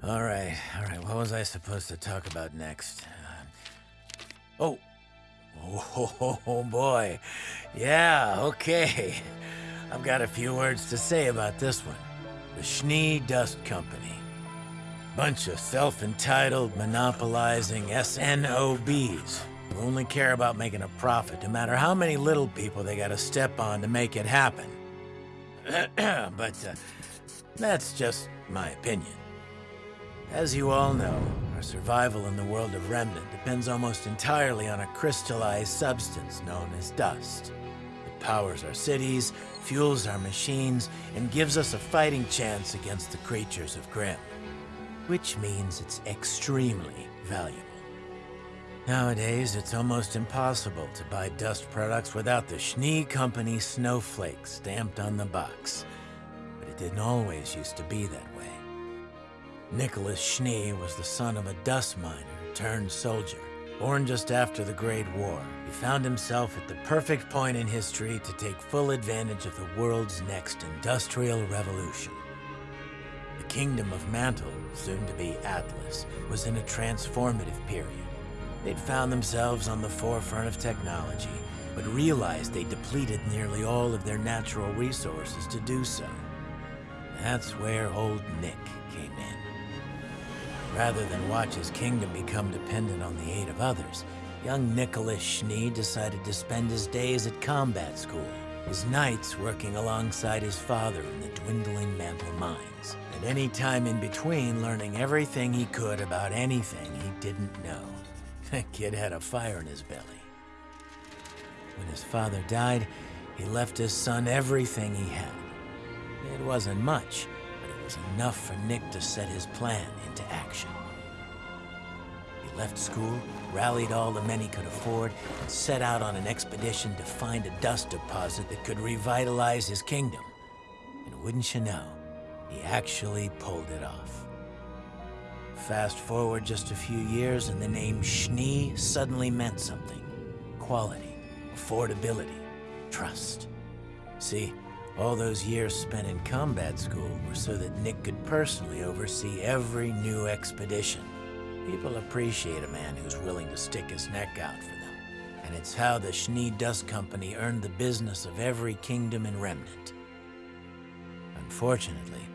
All right, all right. What was I supposed to talk about next? Uh, oh. oh, oh boy. Yeah, okay. I've got a few words to say about this one. The Schnee Dust Company. Bunch of self-entitled, monopolizing SNOBs who only care about making a profit, no matter how many little people they gotta step on to make it happen. but uh, that's just my opinion. As you all know, our survival in the world of Remnant depends almost entirely on a crystallized substance known as dust. It powers our cities, fuels our machines, and gives us a fighting chance against the creatures of Grimm. Which means it's extremely valuable. Nowadays, it's almost impossible to buy dust products without the Schnee Company snowflake stamped on the box. But it didn't always used to be that way. Nicholas Schnee was the son of a dust miner turned soldier. Born just after the Great War, he found himself at the perfect point in history to take full advantage of the world's next industrial revolution. The Kingdom of Mantle, soon to be Atlas, was in a transformative period. They'd found themselves on the forefront of technology, but realized they depleted nearly all of their natural resources to do so. That's where old Nick came in. Rather than watch his kingdom become dependent on the aid of others, young Nicholas Schnee decided to spend his days at combat school, his nights working alongside his father in the dwindling mantle mines, and any time in between learning everything he could about anything he didn't know. That kid had a fire in his belly. When his father died, he left his son everything he had. It wasn't much, but it was enough for Nick to set his plan into action. Left school, rallied all the men he could afford, and set out on an expedition to find a dust deposit that could revitalize his kingdom. And wouldn't you know, he actually pulled it off. Fast forward just a few years and the name Schnee suddenly meant something. Quality, affordability, trust. See, all those years spent in combat school were so that Nick could personally oversee every new expedition. People appreciate a man who's willing to stick his neck out for them. And it's how the Schnee Dust Company earned the business of every kingdom in Remnant. Unfortunately,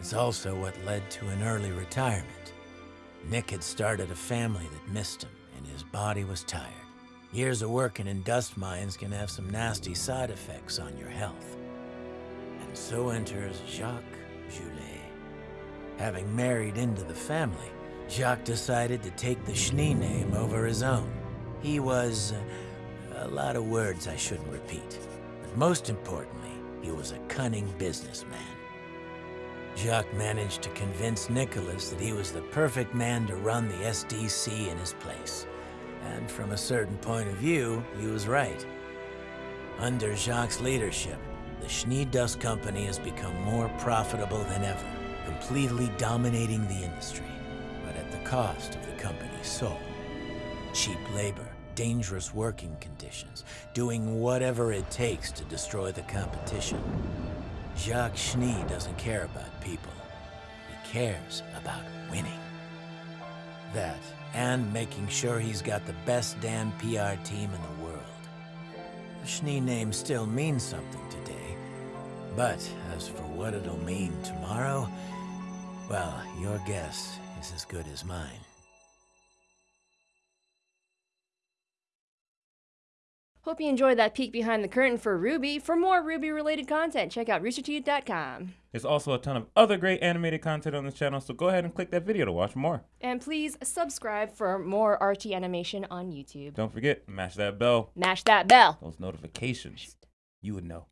it's also what led to an early retirement. Nick had started a family that missed him, and his body was tired. Years of working in dust mines can have some nasty side effects on your health. And so enters Jacques Gelé. Having married into the family, Jacques decided to take the Schnee name over his own. He was... Uh, a lot of words I shouldn't repeat. But most importantly, he was a cunning businessman. Jacques managed to convince Nicholas that he was the perfect man to run the SDC in his place. And from a certain point of view, he was right. Under Jacques' leadership, the Schnee Dust Company has become more profitable than ever, completely dominating the industry, cost of the company's soul. Cheap labor, dangerous working conditions, doing whatever it takes to destroy the competition. Jacques Schnee doesn't care about people. He cares about winning. That, and making sure he's got the best damn PR team in the world. The Schnee name still means something today, but as for what it'll mean tomorrow, well, your guess is as good as mine. Hope you enjoyed that peek behind the curtain for RWBY. For more RWBY-related content, check out roosterteeth.com. There's also a ton of other great animated content on this channel, so go ahead and click that video to watch more. And please subscribe for more RT animation on YouTube. Don't forget, mash that bell. Mash that bell. Those notifications. You would know.